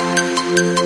Música